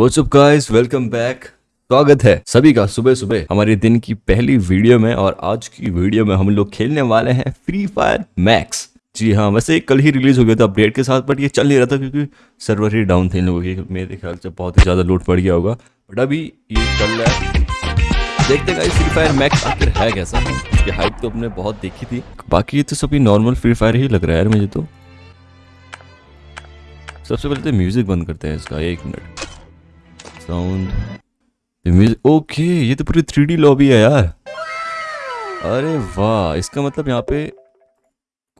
Up, guys? Welcome back. स्वागत है सभी का सुबह सुबह हमारे दिन की पहली वीडियो में और आज की वीडियो में हम लोग खेलने वाले हैं फ्री फायर मैक्स जी हाँ वैसे कल ही रिलीज़ हो गया था अपडेट के साथ बट ये चल नहीं रहा था क्योंकि सर्वर ही डाउन थे इन लोगों की। मेरे ख्याल से बहुत ही ज़्यादा लोड पड़ गया होगा। बट अभी ये चल रहा है। देखते हैं फ्री फायर मैक्स आखिर है कैसा? इसकी हाइप तो अपने बहुत देखी थी। बाकी ये तो सभी नॉर्मल फ्री फायर ही लग रहा है यार मुझे तो। सबसे पहले तो म्यूज़िक बंद करते हैं इसका, एक मिनट साउंड ओके ये तो पूरी थ्री लॉबी है यार। अरे वाह, इसका मतलब यहाँ पे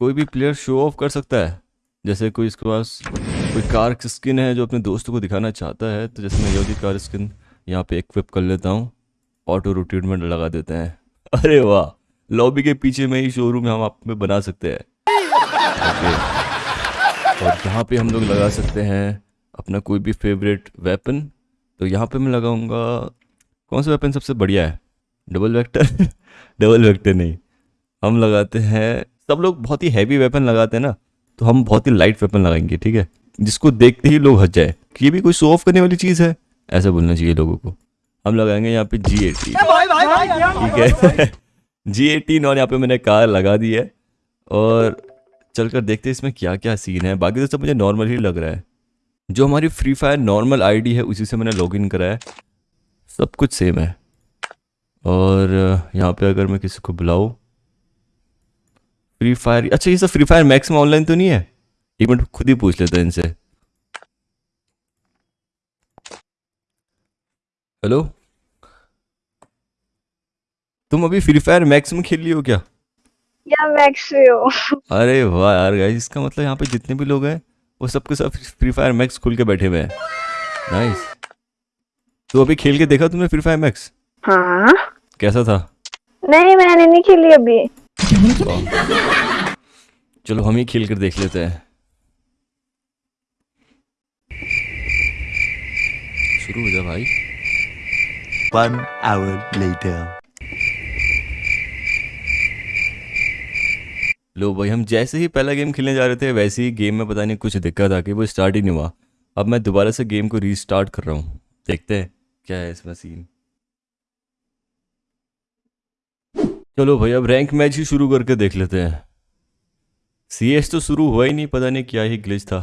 कोई भी प्लेयर शो ऑफ़ कर सकता है। जैसे कोई इसके पास कोई कार स्किन है जो अपने दोस्तों को दिखाना चाहता है तो जैसे मैं योगी कार स्किन यहाँ पे इक्विप कर लेता हूँ ऑटो रोटेटमेंट लगा देते हैं। अरे वाह लॉबी के पीछे में ही शोरूम हम आप में बना सकते हैं। और यहाँ पे हम लोग लगा सकते हैं अपना कोई भी फेवरेट वेपन तो यहाँ पे मैं लगाऊँगा कौन सा वेपन सबसे बढ़िया है? डबल वेक्टर डबल वेक्टर नहीं। हम लगाते हैं सब लोग बहुत ही हैवी वेपन लगाते हैं ना तो हम बहुत ही लाइट वेपन लगाएँगे ठीक है? जिसको देखते ही लोग हंस जाए। कि ये भी कोई शो ऑफ़ करने वाली चीज़ है? ऐसा बोलना चाहिए लोगों को। हम लगाएँगे यहाँ पे जी एटीन ठीक है? जी एटीन और यहाँ पे मैंने कार लगा दी है। और चलकर देखते हैं इसमें क्या क्या सीन है। बाकी तो सब मुझे नॉर्मल ही लग रहा है। जो हमारी फ्री फायर नॉर्मल आईडी है उसी से मैंने लॉगिन करा है। सब कुछ सेम है। और यहाँ पे अगर मैं किसी को बुलाऊँ फ्री फायर अच्छा ये सब फ्री फायर मैक्स में ऑनलाइन तो नहीं है? एक मिनट खुद ही पूछ लेते हैं इनसे। हेलो तुम अभी फ्री फायर मैक्स में खेल रही हो क्या? या मैक्स में हो। अरे वाह यार गाइस इसका मतलब यहाँ पे जितने भी लोग हैं वो सबके सब फ्री फायर मैक्स खुल के बैठे हुए हैं। नाइस तो अभी खेल के देखा तुमने फ्री फायर मैक्स हाँ। कैसा था? नहीं मैंने नहीं खेली अभी। चलो हम ही खेल कर देख लेते हैं। शुरू हो जा भाई। One hour later. लो भाई, हम जैसे ही पहला गेम खेलने जा रहे थे, वैसे ही गेम में पता नहीं कुछ दिक्कत आ गई, वो स्टार्ट ही नहीं हुआ। अब मैं दोबारा से गेम को रीस्टार्ट कर रहा हूँ। देखते हैं क्या है इसमें सीन चलो भाई, अब रैंक मैच ही शुरू करके देख लेते हैं। सी एस तो शुरू हुआ ही नहीं, पता नहीं क्या ही ग्लिच था।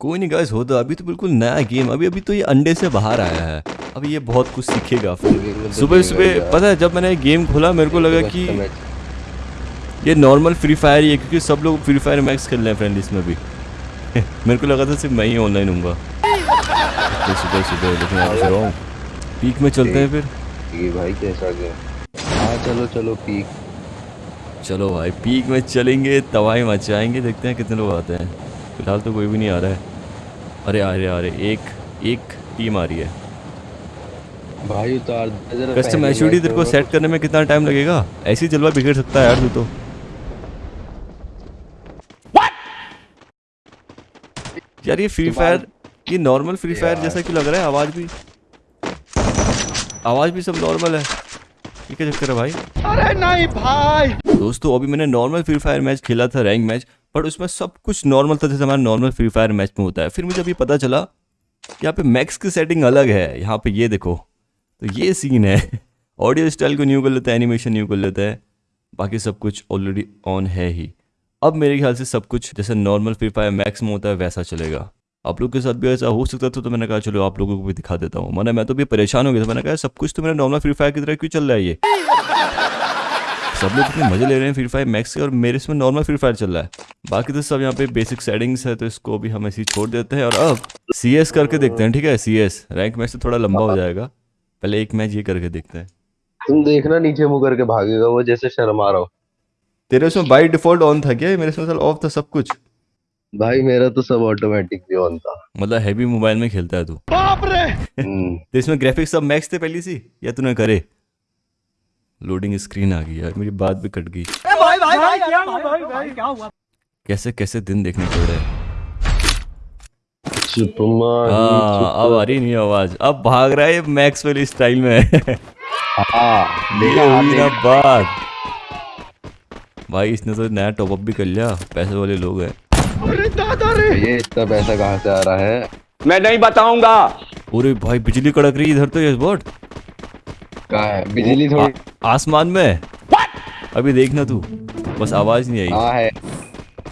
कोई नहीं गाइस होता अभी तो बिल्कुल नया गेम अभी अभी तो ये अंडे से बाहर आया है। अभी ये बहुत कुछ सीखेगा फिर। सुबह सुबह पता है जब मैंने गेम खोला मेरे को लगा कि ये नॉर्मल फ्री फायर ही है क्योंकि सब लोग फ्री फायर मैक्स खेल रहे हैं फ्रेंड इसमें भी। मेरे को लगा था सिर्फ़ मैं ही ऑनलाइन हूँ तो सुबह सुबह लेकिन आप रहा पीक में चलते हैं फिर। ये भाई कैसा गया? हाँ चलो चलो पीक चलो भाई पीक में चलेंगे तबाही मचाएँगे देखते हैं कितने लोग आते हैं। फ़िलहाल तो कोई भी नहीं आ रहा है। अरे आ रहे आ रहे एक एक टीम आ रही है। भाई उतार कस्टम पहले तेरे को सेट करने में कितना टाइम लगेगा? ऐसे ही जलवा बिगड़ सकता है यार तू तो। यार ये फ्री फायर ये नॉर्मल फ्री फायर जैसा क्यों लग रहा है? आवाज़ भी आवाज़ भी सब नॉर्मल है। ये क्या चक्कर है भाई? अरे नहीं भाई। दोस्तों अभी मैंने नॉर्मल फ्री फायर मैच खेला था रैंक मैच बट उसमें सब कुछ नॉर्मल था जैसे हमारा नॉर्मल फ्री फायर मैच में होता है। फिर मुझे अभी पता चला यहाँ पे मैक्स की सेटिंग अलग है। यहाँ पे ये देखो। तो ये सीन है। ऑडियो स्टाइल को न्यू कर लेते हैं एनिमेशन न्यू कर लेते हैं। बाकी सब कुछ ऑलरेडी ऑन है ही। अब मेरे ख्याल से सब कुछ जैसे नॉर्मल फ्री फायर मैक्स में होता है, वैसा चलेगा। आप लोग के साथ भी ऐसा हो सकता था तो मैंने कहा, चलो आप लोगों को भी दिखा देता हूँ। मैंने मैं तो भी परेशान हो गया था। मैंने कहा, सब कुछ तो मेरा नॉर्मल फ्री फायर की तरह क्यों चल रहा है ये? सब लोग इतने मज़े ले रहे हैं फ्री फायर मैक्स के और मेरे इसमें नॉर्मल फ्री फायर चल रहा है। बाकी तो सब यहाँ पे बेसिक सेटिंग्स है तो इसको भी हम ऐसे छोड़ देते हैं और अब सी एस करके देखते हैं, ठीक है? सी एस रैंक मैच से थोड़ा लंबा हो जाएगा। पहले एक मैच ये करके देखते हैं। तुम देखना नीचे मुँह करके भागेगा वो जैसे शर्मा रहा हो। तेरे उसमें बाई डिफ़ॉल्ट ऑन था क्या? मेरे उसमें ऑफ़ था सब कुछ। भाई मेरा तो सब ऑटोमेटिक भी ऑन था। मतलब हैवी मोबाइल में खेलता है तू। हम्म, तो इसमें ग्राफिक्स सब मैक्स थे पहली सी? या तूने करे? लोडिंग स्क्रीन आ गई यार मेरी बात भी कट गई। कैसे कैसे दिन देखने पड़ रहे हैं? ही अब आ रही नहीं आवाज़। अब भाग रहा है ये मैक्स वाली स्टाइल में। हाँ? बात भाई इसने तो नया टॉपअप भी कर लिया। पैसे वाले लोग हैं। अरे दादा रे। ये इतना पैसा कहाँ से आ रहा है? मैं नहीं बताऊँगा। अरे भाई बिजली कड़क रही है इधर तो ये बॉट। कहाँ है? बिजली थोड़ी आसमान में। What? अभी देखना तू। बस आवाज़ नहीं आई। हाँ है।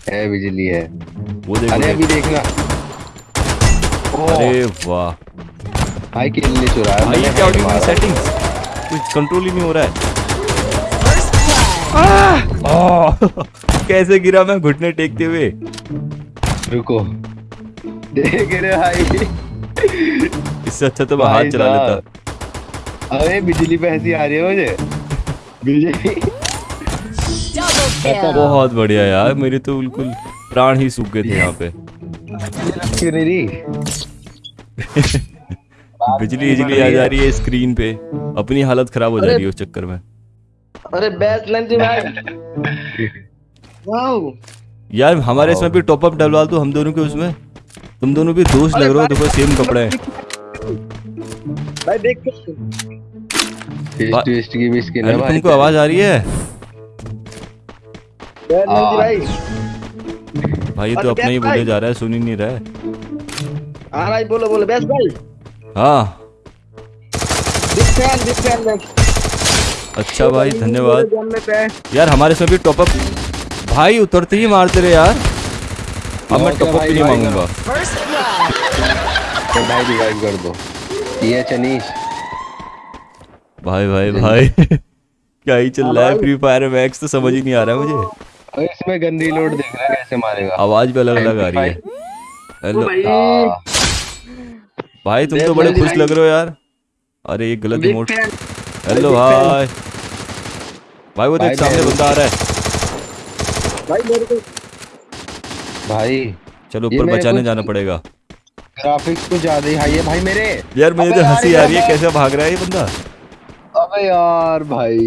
है बिजली है। वो देख अरे अभी देखना। अरे वाह। भाई किल नहीं चुरा भाई क्या रही है सेटिंग्स कुछ कंट्रोल ही नहीं हो रहा है। आह! कैसे गिरा मैं घुटने टेकते हुए? रुको। देख रहे भाई। इससे अच्छा तो मैं हाथ चला लेता। अरे बिजली पे ऐसी आ रही है मुझे। बिजली। बहुत बढ़िया यार मेरे तो बिल्कुल प्राण ही सूख गए थे यहाँ पे। बिजली बिजली आ जा रही है स्क्रीन पे अपनी हालत खराब हो जा रही है उस चक्कर में। अरे बेस्ट लंच भाई। वाओ। यार हमारे इसमें भी टॉप अप डलवा दो हम दोनों के उसमें। तुम दोनों भी दोस्त लग रहे हो देखो सेम कपड़े हैं। भाई देख टेस्ट की भी स्किन है भाई। तुमको आवाज़ आ रही है। भाई। भाई ये तो अपना ही बोले जा रहा है सुन ही नहीं रहा है। हाँ भाई बोलो बोलो बेस्ट भाई हाँ। बिग फ़ैन बिग फ़ैन भाई अच्छा भाई धन्यवाद। यार हमारे इसमें भी टॉप अप भाई उतरते ही मारते रहे यार। अब मैं और क्या टॉप अप भाई, भी नहीं मांगूँगा। तो भाई रिवाइव कर दो। ये चनीश। भाई भाई भाई। क्या ही चल रहा है फ्री फायर मैक्स तो समझ ही नहीं आ रहा है मुझे। इसमें गन रीलोड देख रहा है कैसे मारेगा। आवाज़ भी अलग अलग आ रही है। हेलो हाँ, भाई तुम तो बड़े खुश लग रहे हो यार। अरे ये गलत फ़ैन हेलो fan. भाई भाई वो देख सामने बंदा आ रहा है। भाई मेरे को चलो भाई ये ऊपर बचाने जाना पड़ेगा। ग्राफिक्स कुछ ज़्यादा ही हाई है। भाई मेरे यार मुझे तो हँसी आ रही है। कैसे भाग रहा है ये बंदा? अबे यार भाई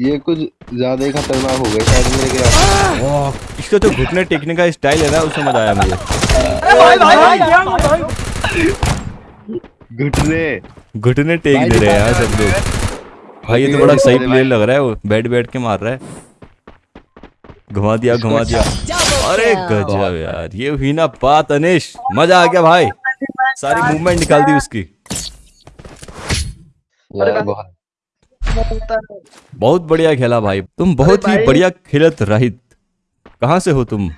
ये कुछ ज़्यादा ही खतरनाक हो गया शायद मेरे ग्राफिक्स इसका तो घुटने टेकने का स्टाइल है ना उसमें मज़ा आया मुझे। घुटने। घुटने टेक भाई दे रहे हैं यार सब लोग। भाई ये तो बड़ा सही प्लेयर लग रहा है वो। बैठ बैठ के मार रहा है। घुमा दिया घुमा दिया। अरे गजब यार। ये हुई ना बात अनिश। मज़ा आ गया भाई। सारी मूवमेंट निकाल दी उसकी। बहुत। बहुत बढ़िया खेला भाई। तुम बहुत ही बढ़िया खेलत रहित। कहाँ से हो तुम?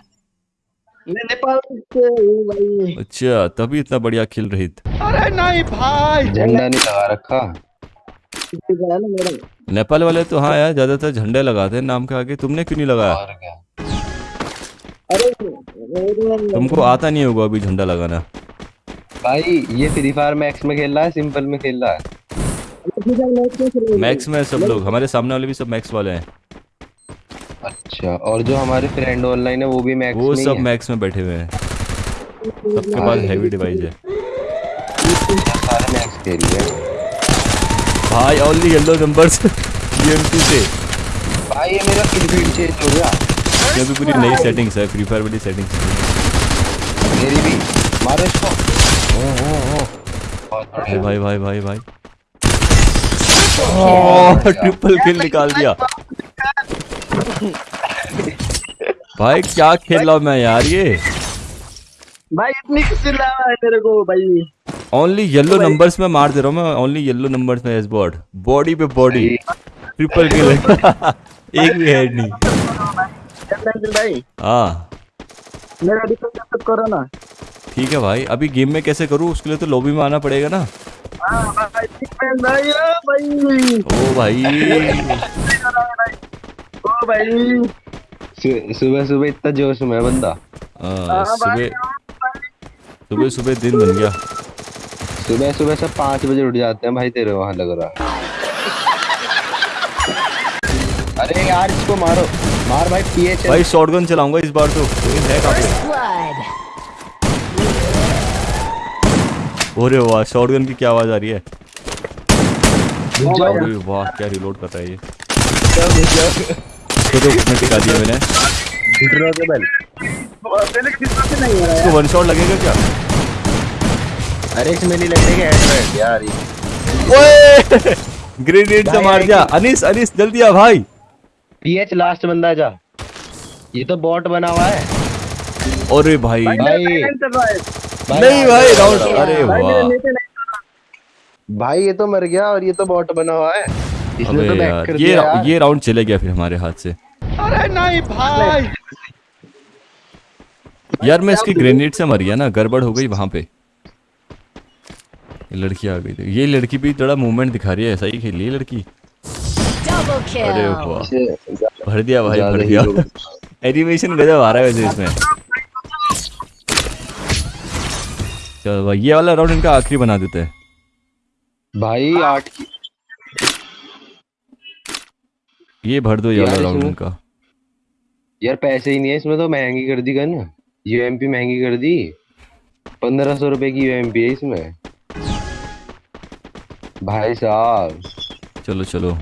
नेपाल से हूँ भाई। अच्छा तभी इतना बढ़िया खेल रही थी अरे नहीं भाई। झंडा नहीं लगा रखा। नेपाल वाले तो हाँ यार ज़्यादातर झंडे लगाते हैं नाम के आगे। तुमने क्यों नहीं लगाया? अरे तुमको आता नहीं होगा अभी झंडा लगाना। भाई ये फ्री फायर मैक्स में खेल रहा है सिंपल में खेल रहा है। मैक्स में सब लोग हमारे सामने वाले भी सब मैक्स वाले हैं। अच्छा और जो हमारे फ्रेंड ऑनलाइन है वो भी मैक्स वो में सब मैक्स में बैठे हुए हैं। सबके पास हैवी डिवाइस है सारे मैक्स खेल रहे हैं भाई ओनली येलो नंबर्स यूएमपी से। भाई ये मेरा किल फ़ीड चेंज हो गया। ये भी पूरी नई सेटिंग्स है फ्री फायर वाली सेटिंग्स मेरी भी। मारो इसको। ओ ओ ओ। भाई भाई भाई भाई। भाई ट्रिपल किल निकाल दिया। भाई क्या खेल रहा मैं यार ये? भाई इतनी किसी लावा है तेरे को भाई। ओनली येलो नंबर्स में मार दे रहा हूँ मैं ओनली येलो नंबर्स में एस बॉड बॉडी पे बॉडी ट्रिपल किल एक भी हेड नहीं। हाँ। मेरा डिफेंस सब करो ना। ठीक है भाई। अभी गेम में कैसे करूँ उसके लिए तो लॉबी में आना पड़ेगा ना। हाँ ओ भाई। ओ भाई। ओ भाई। सुबह सुबह इतना जोश में बंदा। हाँ, सुबह सुबह सुबह दिन बन गया। सुबह सुबह सब पाँच बजे उठ जाते हैं भाई तेरे वहाँ लग रहा है। अरे यार इसको मारो। मार भाई पीएच भाई शॉटगन चलाऊँगा इस बार तो। है पे? अरे वाह शॉटगन की क्या आवाज़ आ रही है? अरे वाह क्या रिलोड कर रहा है ये? तो तो उसमें टिका दिया मैंने। पहले के डिफेंस से नहीं हो रहा है? इसको वन शॉट लगेगा क्या? अरे इसमें नहीं लगने के हेडशॉट यार ये ओए! ग्रेनेड से मार दिया। अनिस अनिस जल्दी आ भाई। पीएच लास्ट बंदा जा। ये तो बॉट बना हुआ है। अरे भाई। भाई नहीं भाई राउंड। अरे वाह। भाई ये तो मर गया और ये तो बॉट बना हुआ है। इसने तो बैक यार कर ये दिया यार। ये राउंड चले गया फिर हमारे हाथ से। अरे नहीं भाई। यार मैं इसकी ग्रेनेड से मर गया ना गड़बड़ हो गई वहाँ पे। ये लड़की आ गई थी। ये लड़की भी थोड़ा मूवमेंट दिखा रही है सही खेली है लड़की। अरे वाह। भर दिया भाई भर दिया। एनिमेशन गजब आ रहा है वैसे इसमें। चलो भाई ये वाला राउंड इनका आखिरी बना देते हैं। भाई आठ ये भर दो ये यार वाला राउंड इनका। यार पैसे ही नहीं है इसमें तो महँगी कर दी गन। यूएमपी महँगी कर दी। पंद्रह सौ रुपए की यूएमपी है इसमें। भाई साहब। चलो चलो।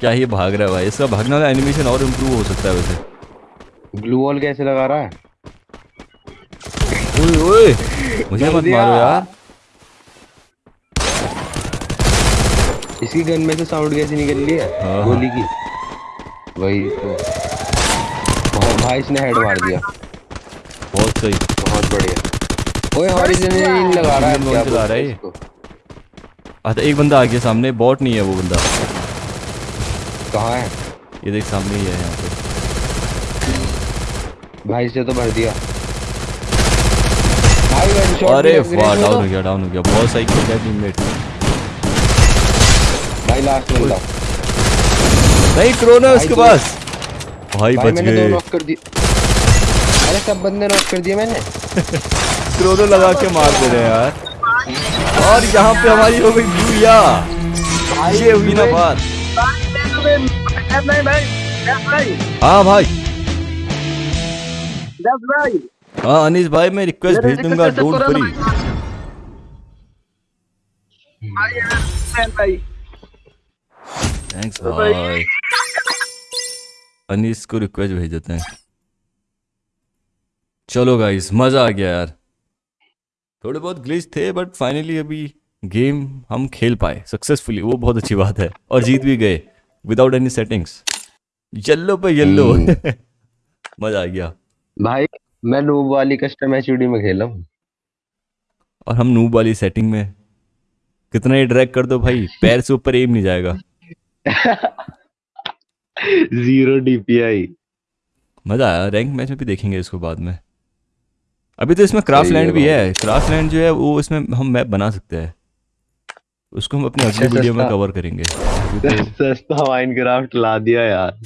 क्या ये भाग रहा है भाई? इसका भागने वाला एनिमेशन और इम्प्रूव हो सकता है वैसे। ग्लू वॉल कैसे लगा रहा है? ओए ओए। मुझे मत मारो यार। इसकी गन में से साउंड कैसे निकल रही है? हाँ। गोली की। वही तो। बहुत भाई इसने हेड मार दिया। बहुत सही। बहुत बढ़िया। ओए हॉरिजॉन्टली लगा रहा है। क्या चला रहा है ये। इसको? अच्छा एक बंदा आ गया सामने बॉट नहीं है वो बंदा। कहाँ है? ये देख सामने ही है यहाँ पे। भाई से तो भर दिया। अरे वाह डाउन हो गया डाउन हो गया। बहुत सही खेला है टीममेट भाई लास्ट बंदा नहीं क्रोनो है उसके पास। भाई भाई बच मैंने दो गए। नॉक कर दिए। अरे सब बंदे नॉक कर दिए मैंने। क्रोनो लगा के मार दे रहे हैं यार। और यहाँ पे हमारी हो गई भूया ये हुई ना बात। हाँ भाई। हाँ अनिस भाई मैं रिक्वेस्ट भेज दूँगा डोंट वरी थैंक्स भाई। भाई। अनिस को रिक्वेस्ट भेज देते हैं। चलो गाइस मज़ा आ गया यार। थोड़े बहुत ग्लिच थे बट फाइनली अभी गेम हम खेल पाए सक्सेसफुली वो बहुत अच्छी बात है। और जीत भी गए विदाउट एनी सेटिंग्स येल्लो पे येल्लो हम्म। मज़ा आ गया। भाई मैं नूब वाली कस्टम एचडी में खेला हूँ। और हम नूब वाली सेटिंग में। कितना ही ड्रैग कर दो भाई पैर से ऊपर एम नहीं जाएगा। ज़ीरो डीपीआई मज़ा आया। रैंक मैच में भी देखेंगे इसको बाद में। अभी तो इसमें क्राफ्ट लैंड भी है। क्राफ्ट लैंड जो है वो इसमें हम मैप बना सकते हैं। उसको हम अपने अगली वीडियो में कवर करेंगे। सस्ता माइनक्राफ्ट ला दिया यार।